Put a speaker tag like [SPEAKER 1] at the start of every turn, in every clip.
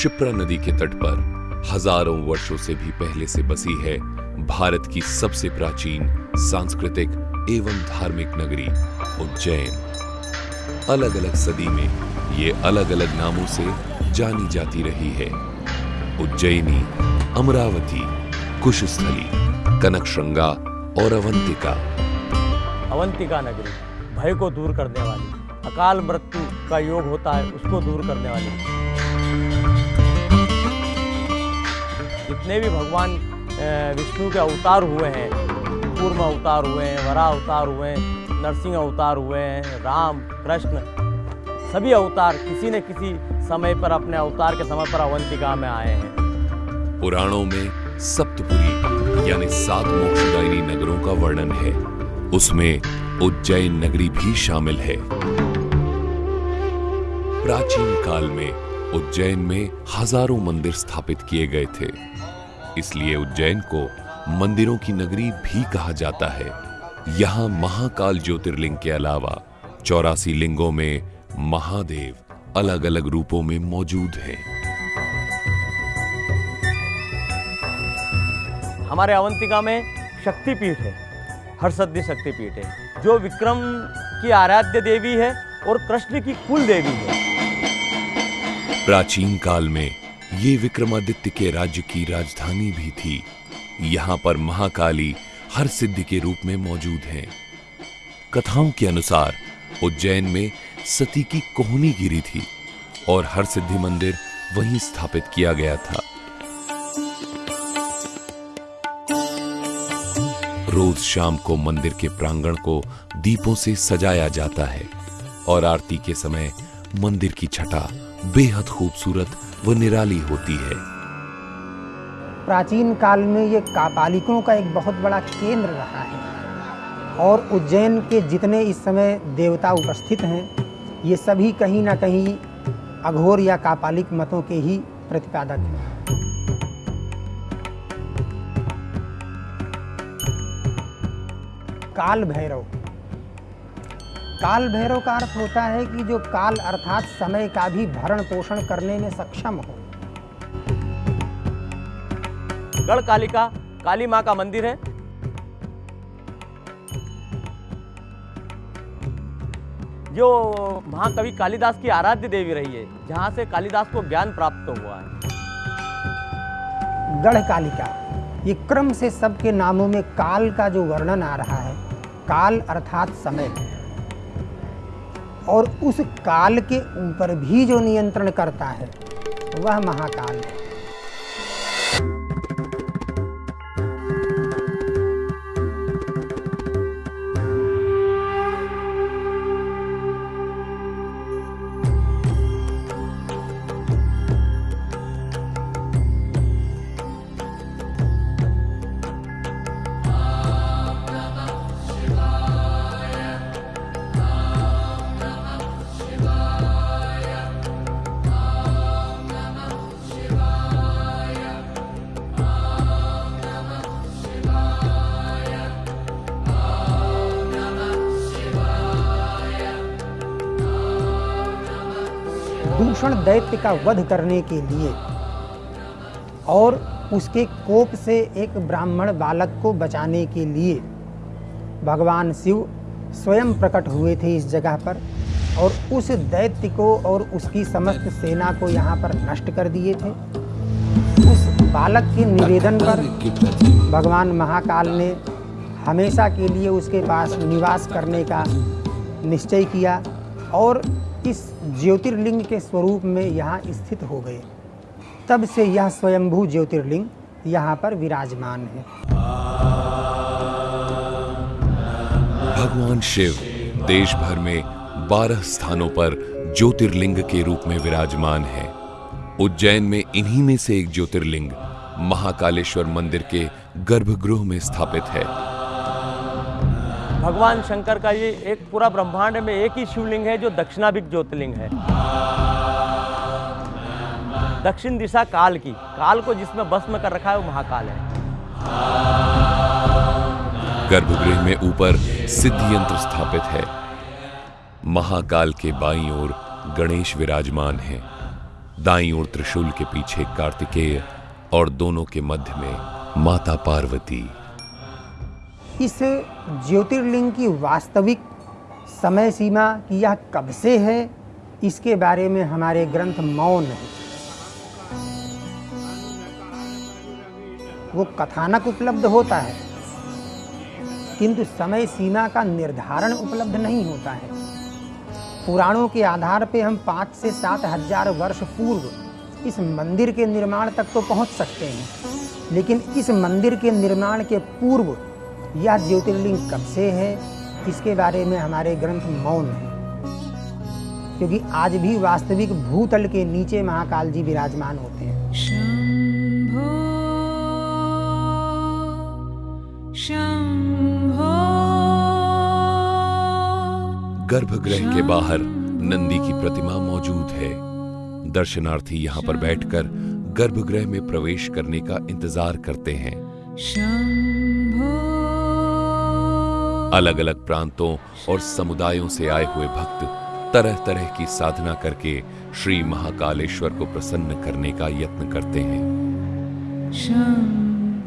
[SPEAKER 1] क्षिप्रा नदी के तट पर हज़ारों वर्षों से भी पहले से बसी है भारत की सबसे प्राचीन सांस्कृतिक एवं धार्मिक नगरी उज्जैन। अलग अलग सदी में ये अलग अलग नामों से जानी जाती रही है। उज्जैनी, अमरावती, कुशस्थली कनकश्रृंगा और अवंतिका।
[SPEAKER 2] अवंतिका नगरी, भय को दूर करने वाली, अकाल मृत्यु का योग होता है, उसको दूर करने वाली। जितने भी भगवान विष्णु के अवतार हुए हैं कूर्म अवतार हुए हैं, वरा अवतार हुए हैं, नरसिंह अवतार हुए हैं, राम, कृष्ण, सभी अवतार किसी न किसी समय पर अपने अवतार के समय पर अवंतिका में आए हैं।
[SPEAKER 1] पुराणों में सप्तपुरी, यानी सात मोक्षदायिनी नगरों का वर्णन है। उसमें उज्जैन नगरी भी शामिल है। प्राचीन काल में उज्जैन में हज़ारों मंदिर स्थापित किए गए थे। इसलिए उज्जैन को मंदिरों की नगरी भी कहा जाता है। यहाँ महाकाल ज्योतिर्लिंग के अलावा चौरासी लिंगों में महादेव अलग अलग रूपों में मौजूद हैं।
[SPEAKER 2] हमारे अवंतिका में शक्तिपीठ है हर्षद्धि शक्तिपीठ है, जो विक्रम की आराध्य देवी है और कृष्ण की कुल देवी है।
[SPEAKER 1] प्राचीन काल में ये विक्रमादित्य के राज्य की राजधानी भी थी। यहाँ पर महाकाली हर सिद्धि के रूप में मौजूद हैं। कथाओं के अनुसार उज्जैन में सती की कोहनी गिरी थी और हर सिद्धि मंदिर वहीं स्थापित किया गया था। रोज शाम को मंदिर के प्रांगण को दीपों से सजाया जाता है और आरती के समय मंदिर की छटा बेहद खूबसूरत व निराली होती है।
[SPEAKER 3] प्राचीन काल में ये कापालिकों का एक बहुत बड़ा केंद्र रहा है। और उज्जैन के जितने इस समय देवता उपस्थित हैं, ये सभी कहीं ना कहीं अघोर या कापालिक मतों के ही प्रतिपादक हैं। काल भैरव काल भैरव का अर्थ होता है कि जो काल अर्थात समय का भी भरण पोषण करने में सक्षम हो।
[SPEAKER 2] गढ़ कालिका काली माँ का मंदिर है। जो महाकवि कालिदास की आराध्य देवी रही है जहाँ से कालिदास को ज्ञान प्राप्त हुआ है।
[SPEAKER 3] गढ़ कालिका ये क्रम से सबके नामों में काल का जो वर्णन आ रहा है काल अर्थात समय। और उस काल के ऊपर भी जो नियंत्रण करता है वह महाकाल है। दूषण दैत्य का वध करने के लिए और उसके कोप से एक ब्राह्मण बालक को बचाने के लिए भगवान शिव स्वयं प्रकट हुए थे इस जगह पर और उस दैत्य को और उसकी समस्त सेना को यहाँ पर नष्ट कर दिए थे। उस बालक के निवेदन पर भगवान महाकाल ने हमेशा के लिए उसके पास निवास करने का निश्चय किया और इस ज्योतिर्लिंग के स्वरूप में यहाँ स्थित हो गए। तब से यह स्वयंभू ज्योतिर्लिंग यहाँ पर विराजमान है।
[SPEAKER 1] भगवान शिव देश भर में बारह स्थानों पर ज्योतिर्लिंग के रूप में विराजमान है। उज्जैन में इन्हीं में से एक ज्योतिर्लिंग महाकालेश्वर मंदिर के गर्भगृह में स्थापित है।
[SPEAKER 2] भगवान शंकर का ये एक पूरा ब्रह्मांड में एक ही शिवलिंग है जो दक्षिणाभिक ज्योतिर्लिंग है। दक्षिण दिशा काल की, काल को जिसमें भस्म कर रखा है वो महाकाल है।
[SPEAKER 1] गर्भगृह में ऊपर सिद्धि यंत्र स्थापित है। महाकाल के बाई ओर गणेश विराजमान है। दाई ओर त्रिशूल के पीछे कार्तिकेय और दोनों के मध्य में माता पार्वती।
[SPEAKER 3] इस ज्योतिर्लिंग की वास्तविक समय सीमा कि यह कब से है, इसके बारे में हमारे ग्रंथ मौन है। वो कथानक उपलब्ध होता है, किंतु समय सीमा का निर्धारण उपलब्ध नहीं होता है। पुराणों के आधार पे हम पाँच से सात हज़ार वर्ष पूर्व इस मंदिर के निर्माण तक तो पहुँच सकते हैं, लेकिन इस मंदिर के निर्माण के पूर्व यह ज्योतिर्लिंग कब से है इसके बारे में हमारे ग्रंथ मौन है। क्योंकि आज भी वास्तविक भूतल के नीचे महाकाल जी विराजमान होते हैं।
[SPEAKER 4] शम्भो शम्भो
[SPEAKER 1] गर्भगृह के बाहर नंदी की प्रतिमा मौजूद है। दर्शनार्थी यहाँ पर बैठकर गर्भगृह में प्रवेश करने का इंतज़ार करते हैं। अलग अलग प्रांतों और समुदायों से आए हुए भक्त तरह तरह की साधना करके श्री महाकालेश्वर को प्रसन्न करने का यत्न करते हैं।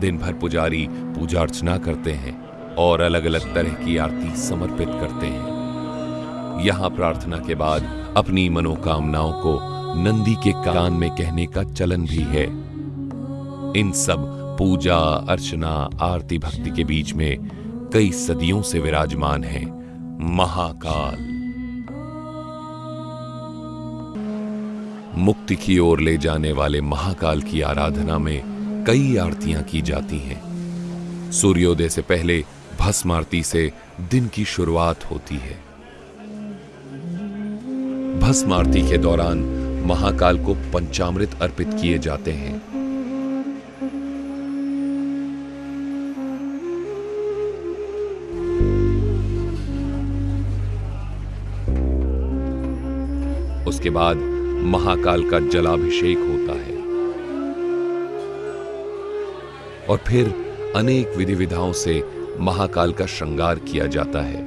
[SPEAKER 1] दिन भर पुजारी पूजा अर्चना करते हैं और अलग अलग तरह की आरती समर्पित करते हैं। यहाँ प्रार्थना के बाद अपनी मनोकामनाओं को नंदी के कान में कहने का चलन भी है। इन सब पूजा, अर्चना, आरती, भक्ति के बीच में कई सदियों से विराजमान है। महाकाल। मुक्ति की ओर ले जाने वाले महाकाल की आराधना में कई आरतियाँ की जाती हैं। सूर्योदय से पहले भस्म आरती से दिन की शुरुआत होती है। भस्म आरती के दौरान महाकाल को पंचामृत अर्पित किए जाते हैं। उसके बाद महाकाल का जलाभिषेक होता है। और फिर अनेक विधि विधाओं से महाकाल का श्रृंगार किया जाता है।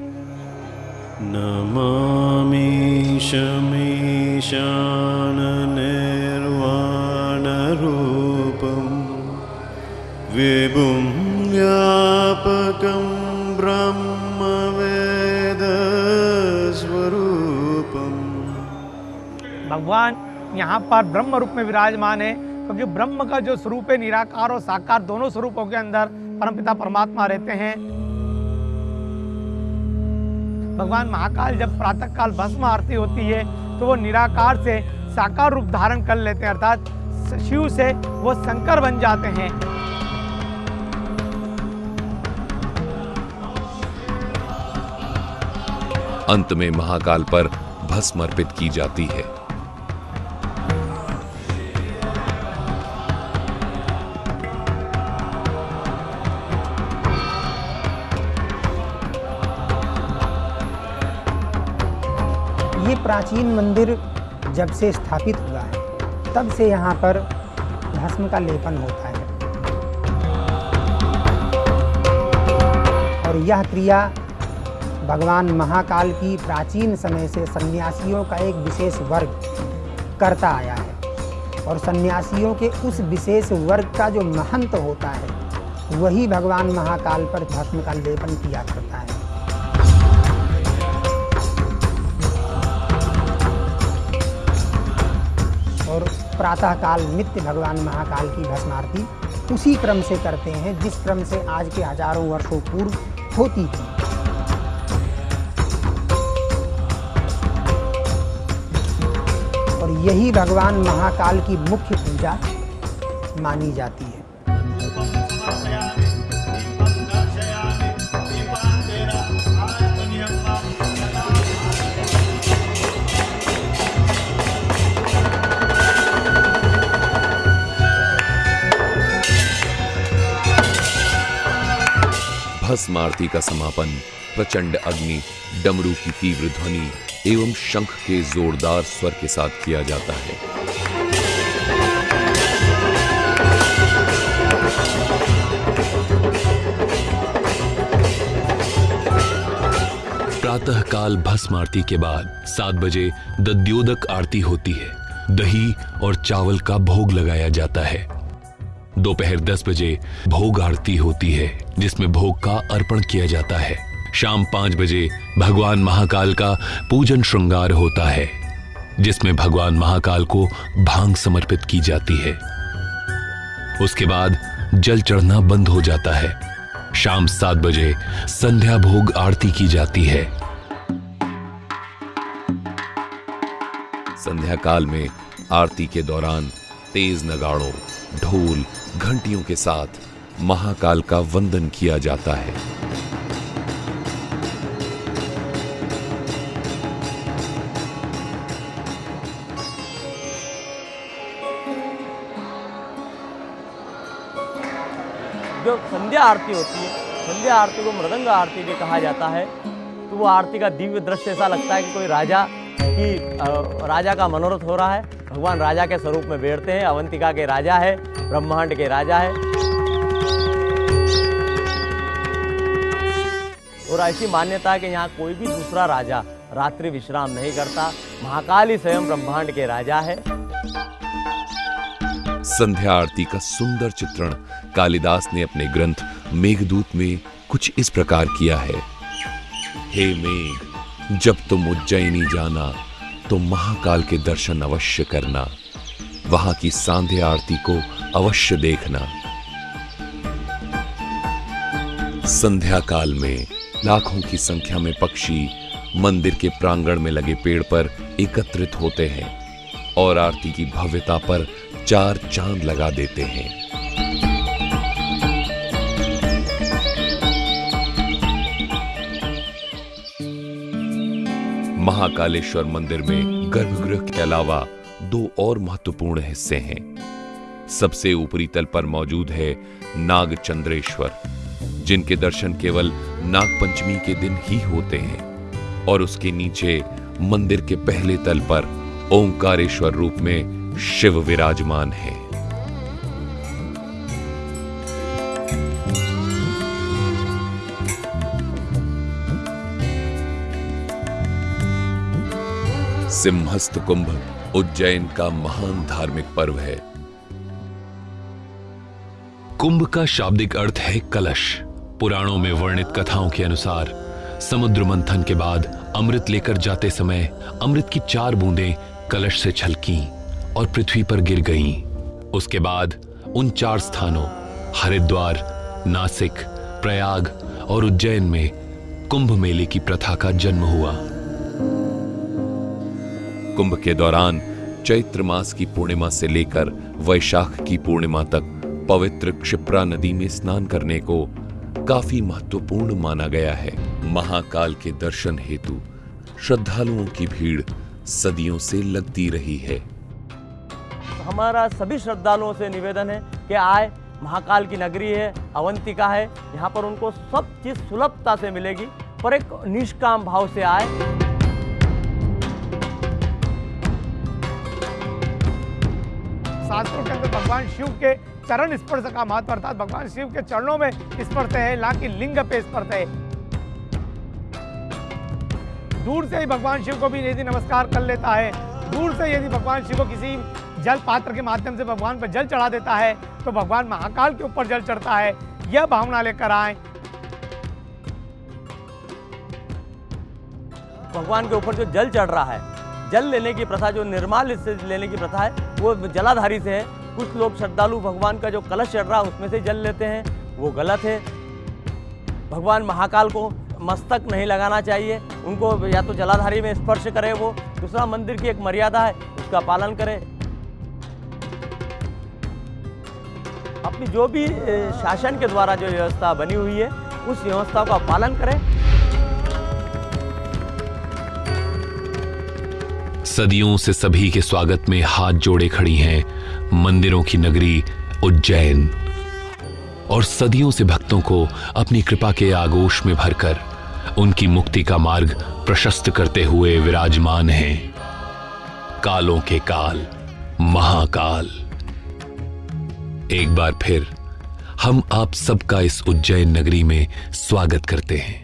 [SPEAKER 5] नमामि शमीशाननिर्वाणरूपं विभुं व्यापकं ब्रह्मवेदस्वरूपम्
[SPEAKER 6] भगवान यहाँ पर ब्रह्म रूप में विराजमान है, क्योंकि ब्रह्म का जो स्वरूप है, निराकार और साकार दोनों स्वरूपों के अंदर परमपिता परमात्मा रहते हैं। भगवान महाकाल जब प्रातः काल भस्म आरती होती है तो वो निराकार से साकार रूप धारण कर लेते हैं, अर्थात शिव से वो शंकर बन जाते हैं।
[SPEAKER 1] अंत में महाकाल पर भस्म अर्पित की जाती है।
[SPEAKER 3] प्राचीन मंदिर जब से स्थापित हुआ है, तब से यहाँ पर भस्म का लेपन होता है। और यह क्रिया भगवान महाकाल की प्राचीन समय से सन्यासियों का एक विशेष वर्ग करता आया है। और सन्यासियों के उस विशेष वर्ग का जो महंत होता है, वही भगवान महाकाल पर भस्म का लेपन किया करता है। प्रातःकाल नित्य भगवान महाकाल की भस्मारती उसी क्रम से करते हैं, जिस क्रम से आज के हज़ारों वर्षों पूर्व होती थी। और यही भगवान महाकाल की मुख्य पूजा मानी जाती है।
[SPEAKER 1] भस्म आरती का समापन, प्रचंड अग्नि, डमरू की तीव्र ध्वनि एवं शंख के जोरदार स्वर के साथ किया जाता है।
[SPEAKER 7] प्रातःकाल भस्म आरती के बाद सात बजे दद्योदक आरती होती है।
[SPEAKER 1] दही और चावल का भोग लगाया जाता है। दोपहर 10 बजे भोग आरती होती है, जिसमें भोग का अर्पण किया जाता है। शाम पाँच बजे भगवान महाकाल का पूजन श्रृंगार होता है, जिसमें भगवान महाकाल को भाँग समर्पित की जाती है। उसके बाद जल चढ़ना बंद हो जाता है। शाम सात बजे संध्या भोग आरती की जाती है। संध्या काल में आरती के दौरान तेज नगाड़ों, ढोल घंटियों के साथ महाकाल का वंदन किया जाता है।
[SPEAKER 2] जो संध्या आरती होती है, संध्या आरती को मृदंग आरती भी कहा जाता है। तो वो आरती का दिव्य दृश्य ऐसा लगता है कि कोई राजा, की राजा का मनोरथ हो रहा है। भगवान राजा के स्वरूप में बैठते हैं, अवंतिका के राजा है। ब्रह्मांड के राजा है। और ऐसी मान्यता है कि यहाँ कोई भी दूसरा राजा रात्रि विश्राम नहीं करता। महाकाल ही स्वयं ब्रह्मांड के राजा है।
[SPEAKER 1] संध्या आरती का सुंदर चित्रण कालिदास ने अपने ग्रंथ मेघदूत में कुछ इस प्रकार किया है। हे मेघ, जब तुम उज्जैनी जाना तो महाकाल के दर्शन अवश्य करना। वहाँ की सांध्या आरती को अवश्य देखना। संध्या काल में लाखों की संख्या में पक्षी मंदिर के प्रांगण में लगे पेड़ पर एकत्रित होते हैं और आरती की भव्यता पर चार चाँद लगा देते हैं। महाकालेश्वर मंदिर में गर्भगृह के अलावा दो और महत्वपूर्ण हिस्से हैं। सबसे ऊपरी तल पर मौजूद है नाग चंद्रेश्वर जिनके दर्शन केवल नाग पंचमी के दिन ही होते हैं, और उसके नीचे मंदिर के पहले तल पर ओंकारेश्वर रूप में शिव विराजमान है। सिंहस्थ कुंभ उज्जैन का महान धार्मिक पर्व है। कुंभ का शाब्दिक अर्थ है कलश। पुराणों में वर्णित कथाओं के अनुसार, समुद्र मंथन के बाद अमृत लेकर जाते समय अमृत की चार बूंदें कलश से छलकी और पृथ्वी पर गिर गईं। उसके बाद उन चार स्थानों, हरिद्वार, नासिक, प्रयाग और उज्जैन में कुंभ मेले की प्रथा का जन्म हुआ। कुंभ के दौरान चैत्र मास की पूर्णिमा से लेकर वैशाख की पूर्णिमा तक पवित्र क्षिप्रा नदी में स्नान करने को काफ़ी महत्वपूर्ण माना गया है। महाकाल के दर्शन हेतु श्रद्धालुओं की भीड़ सदियों से लगती रही है।
[SPEAKER 2] हमारा सभी श्रद्धालुओं से निवेदन है कि आए, महाकाल की नगरी है, अवंतिका है, यहाँ पर उनको सब चीज़ सुलभता से मिलेगी, पर एक निष्काम भाव से आए।
[SPEAKER 6] शास्त्रों के अंदर भगवान शिव के चरण स्पर्श का महत्व अर्थात भगवान शिव के चरणों में स्पर्श है, ना कि लिंग पे स्पर्श है। दूर से ही भगवान शिव को भी यदि नमस्कार कर लेता है, दूर से यदि भगवान शिव को किसी जल पात्र के माध्यम से भगवान पर जल चढ़ा देता है तो भगवान महाकाल के ऊपर जल चढ़ता है। यह भावना लेकर आए।
[SPEAKER 2] भगवान के ऊपर जो जल चढ़ रहा है जल लेने की प्रथा, जो निर्माल से लेने की प्रथा है, वो जलाधारी से है। कुछ लोग श्रद्धालु भगवान का जो कलश चढ़ रहा है, उसमें से जल लेते हैं। वो गलत है। भगवान महाकाल को मस्तक नहीं लगाना चाहिए। उनको या तो जलाधारी में स्पर्श करें वो। दूसरा मंदिर की एक मर्यादा है, उसका पालन करें। अपनी जो भी शासन के द्वारा जो व्यवस्था बनी हुई है, उस व्यवस्था का पालन करें।
[SPEAKER 1] सदियों से सभी के स्वागत में हाथ जोड़े खड़ी हैं मंदिरों की नगरी उज्जैन। और सदियों से भक्तों को अपनी कृपा के आगोश में भरकर उनकी मुक्ति का मार्ग प्रशस्त करते हुए विराजमान हैं। कालों के काल, महाकाल। एक बार फिर हम आप सबका इस उज्जैन नगरी में स्वागत करते हैं।